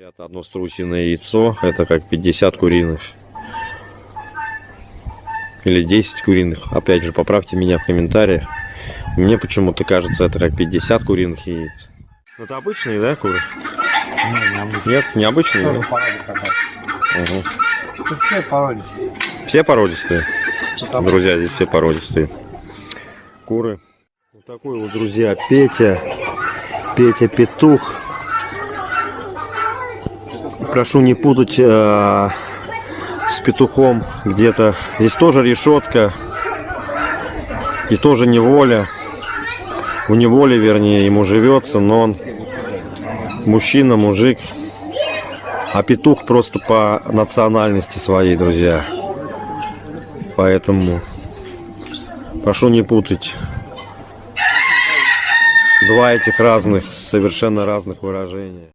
Говорят, одно страусиное яйцо это как 50 куриных. Или 10 куриных. Опять же, поправьте меня в комментариях. Мне почему-то кажется, это как 50 куриных яиц. Ну, Это обычные, да, куры? Не, необычно. Нет, необычные. Тоже да? порода. Тут все породистые. Все породистые. Друзья, здесь все породистые. Куры. Вот такой вот, друзья, Петя. Петя Петух. Прошу не путать э, с петухом где-то. Здесь тоже решетка. И тоже неволя. В неволе, вернее, ему живется, но он мужчина, мужик. А петух просто по национальности своей, друзья. Поэтому прошу не путать два этих разных, совершенно разных выражения.